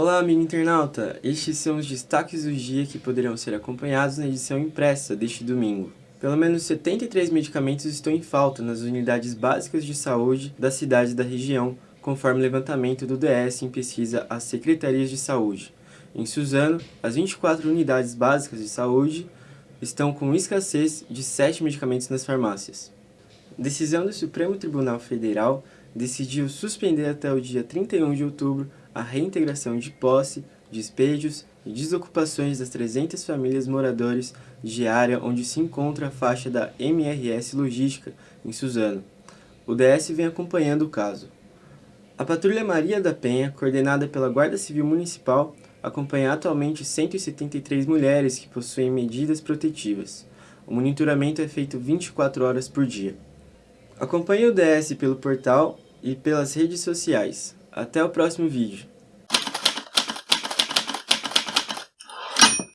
Olá, amigo internauta! Estes são os destaques do dia que poderão ser acompanhados na edição impressa deste domingo. Pelo menos 73 medicamentos estão em falta nas unidades básicas de saúde das cidades da região, conforme levantamento do DS em pesquisa às secretarias de saúde. Em Suzano, as 24 unidades básicas de saúde estão com escassez de 7 medicamentos nas farmácias. Decisão do Supremo Tribunal Federal decidiu suspender até o dia 31 de outubro a reintegração de posse, despejos e desocupações das 300 famílias moradores de área onde se encontra a faixa da MRS Logística, em Suzano. O DS vem acompanhando o caso. A Patrulha Maria da Penha, coordenada pela Guarda Civil Municipal, acompanha atualmente 173 mulheres que possuem medidas protetivas. O monitoramento é feito 24 horas por dia. Acompanhe o DS pelo portal e pelas redes sociais. Até o próximo vídeo.